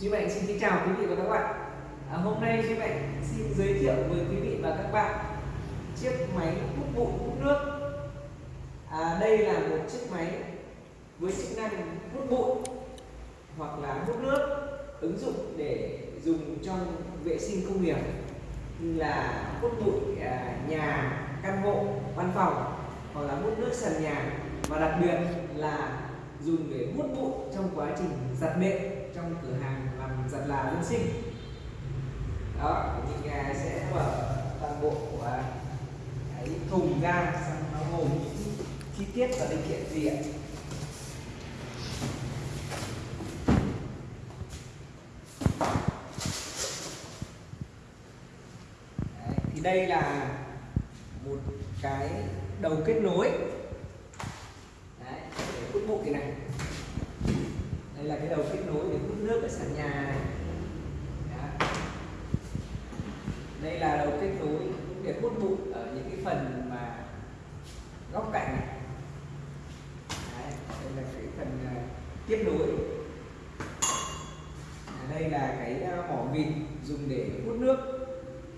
Duy Mạnh xin kính chào quý vị và các bạn. À, Hôm nay Duy Mạnh xin giới thiệu với quý vị và các bạn chiếc máy hút bụi hút nước. À, Đây là một chiếc máy với chức năng hút bụi hoặc là hút nước ứng dụng để dùng trong vệ sinh công nghiệp như là hút bụi à, nhà, căn hộ, văn phòng hoặc là hút nước sàn nhà. Và đặc biệt là dùng để hút bụi trong quá trình giặt nệm trong cửa hàng giật là dưỡng sinh. Đó mình à, sẽ mở toàn bộ của cái thùng ra xong nó gồm những chi tiết và linh kiện gì ạ? Đấy, thì đây là một cái đầu kết nối. Đấy, để hút cái này đây là cái đầu kết nối để hút nước ở sàn nhà này Đó. đây là đầu kết nối để hút bụi ở những cái phần mà góc cạnh này Đấy, đây là cái phần uh, tiếp nối à, đây là cái uh, mỏ vịt dùng để hút nước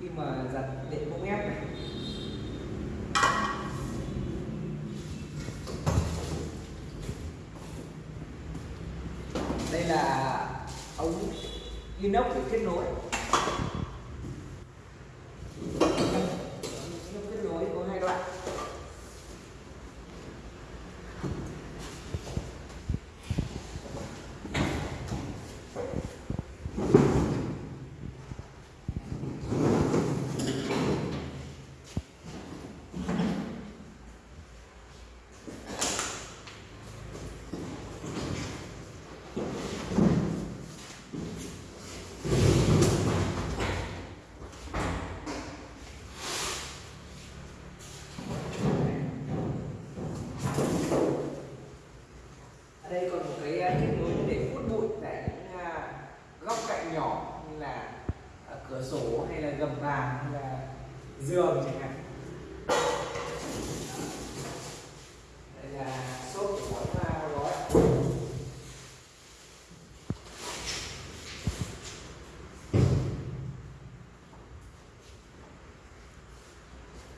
khi mà giặt đệm bông ép này đây là ống inox để kết nối inox kết nối có hai đoạn ở đây còn một cái uh, kết nối để hút bụi tại những uh, góc cạnh nhỏ như là uh, cửa sổ hay là gầm bàn hay là giường chẳng hạn đây là xốp của mỗi uh, gói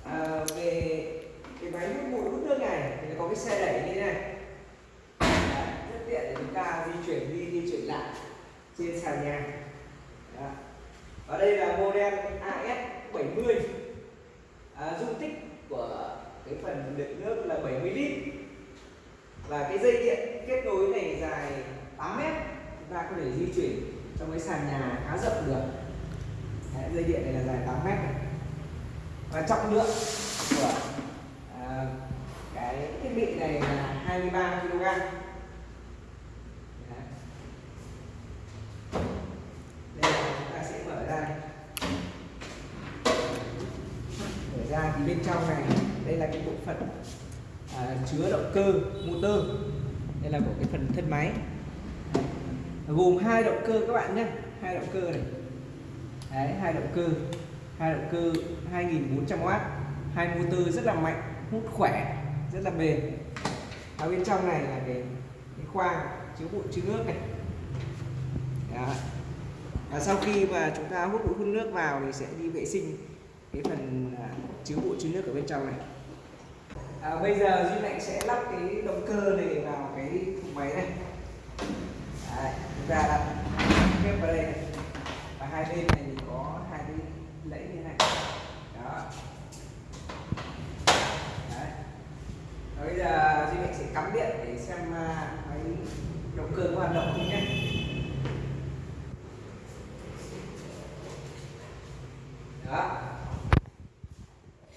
à, về cái máy hút bụi hút nước này thì nó có cái xe đẩy như thế này. Đấy, rất tiện để chúng ta di chuyển đi di chuyển lại trên sàn nhà. Đấy. và đây là model AS70 à, dung tích của cái phần đựng nước là 70 lít. Và cái dây điện kết nối này dài 8 mét. Chúng ta có thể di chuyển trong cái sàn nhà khá rộng được. Đấy, dây điện này là dài 8 mét này. Và trọng lượng của à, cái thiết bị này là 23 kg. Đây là chúng ta sẽ mở ra. Mở ra thì bên trong này đây là cái bộ phận à, chứa động cơ motor. Đây là của cái phần thân máy. Gồm hai động cơ các bạn nhé. Hai động cơ này. Đấy, hai động cơ. Hai động cơ 2400W hai motor rất là mạnh hút khỏe rất là bền ở bên trong này là cái, cái khoang chứa bụi chứa nước này Đó. và sau khi mà chúng ta hút bụi hút nước vào thì sẽ đi vệ sinh cái phần à, chứa bụi chứa nước ở bên trong này à, bây giờ duy mạnh sẽ lắp cái động cơ này vào cái thùng máy này Đấy, chúng ta đặt kép vào đây này. và hai bên này thì có hai cái lẫy như này đó Đấy. Và bây giờ cắm điện để xem à, máy động cơ có hoạt động không nhé đó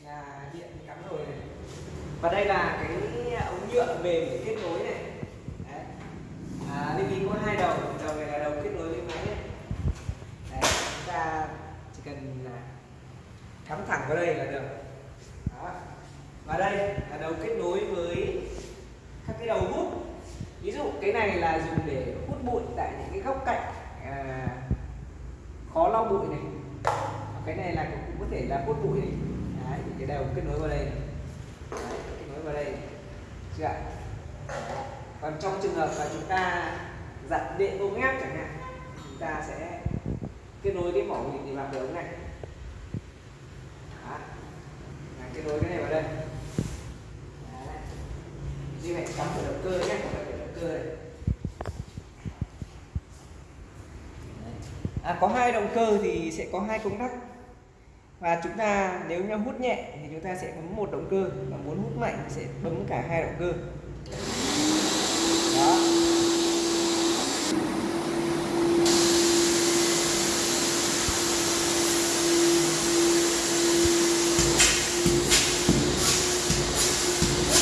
là điện cắm rồi này và đây là cái ống nhựa mềm để kết nối này Đấy. À, lưu ý có hai đầu đầu này là đầu kết nối với máy này. Đấy, chúng ta chỉ cần là cắm thẳng vào đây là được đó. và đây là đầu kết nối với các cái đầu hút. Ví dụ cái này là dùng để hút bụi tại những cái góc cạnh à, khó lau bụi này. Cái này là cũng có thể là hút bụi này. Đấy, cái đầu kết nối vào đây. Đấy, kết nối vào đây. Chưa ạ? Còn trong trường hợp mà chúng ta giặt điện ống ép chẳng hạn chúng ta sẽ kết nối cái mỏ mình thì vào cái ống này Đó. Là kết nối cái này vào đây Đấy. Duy Mạnh cắm vào động cơ nhé không phải động cơ này À, có hai động cơ thì sẽ có hai công tắc. Và chúng ta nếu như hút nhẹ thì chúng ta sẽ bấm một động cơ và muốn hút mạnh thì sẽ bấm cả hai động cơ. Đó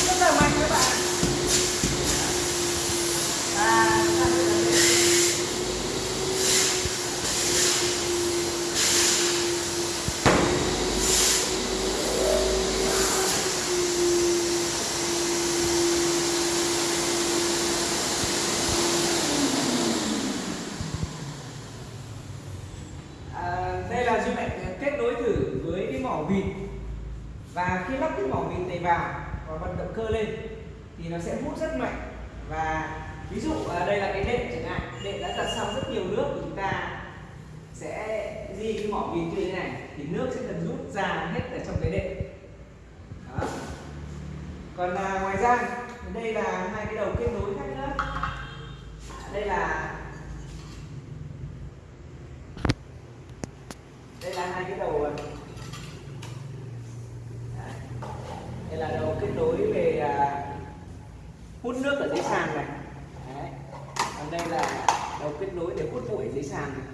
rất là mạnh các bạn à, chúng ta sẽ làm thế. À, đây là duy mạnh kết nối thử với cái mỏ vịt và khi lắp cái mỏ vịt này vào vận động cơ lên thì nó sẽ hút rất mạnh. Và ví dụ à, đây là cái đệm chẳng hạn đệm đã giặt xong rất nhiều nước của chúng ta sẽ di cái mỏ vịt như thế này thì nước sẽ dần rút ra hết ở trong cái đệm đó. Còn à, ngoài ra đây là hai cái đầu kết nối khác nữa. Đây là đây là hai cái đầu à, Đấy. đây là đầu kết nối về à, hút nước ở dưới sàn này Đấy. còn đây là đầu kết nối để hút bụi ở dưới sàn này.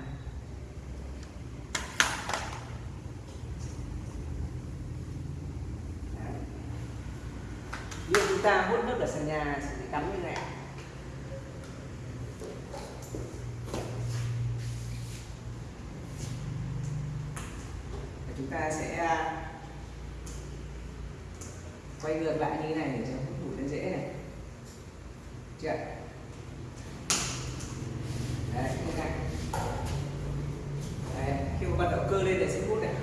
Ví dụ chúng ta hút nước ở sàn nhà sẽ cắm như này chúng ta sẽ à, quay ngược lại như thế này để cho hút bụi nó dễ này chưa đấy như này đấy, khi mà bật động cơ lên để sẽ hút này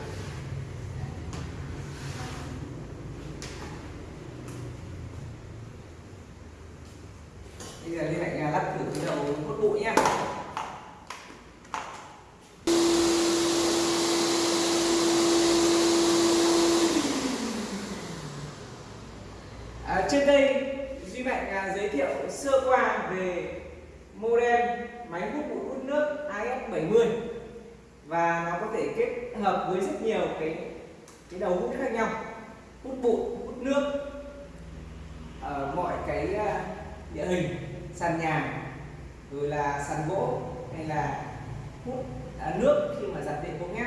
bây giờ liên lại lắp thử cái đầu hút bụi nhé. À, trên đây Duy Mạnh à, giới thiệu sơ qua về modem máy hút bụi hút nước AS70 và nó có thể kết hợp với rất nhiều cái cái đầu hút khác nhau hút bụi hút nước ở mọi cái à, địa hình sàn nhà rồi là sàn gỗ hay là hút à, nước khi mà giặt điện cũng nhé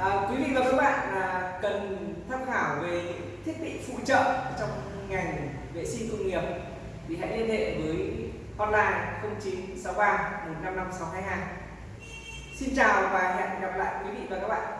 À, quý vị và các bạn à, cần tham khảo về những thiết bị phụ trợ trong ngành vệ sinh công nghiệp thì hãy liên hệ với hotline 0963 155 622. Xin chào và hẹn gặp lại quý vị và các bạn.